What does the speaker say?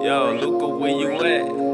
Yo, Luca, where you at?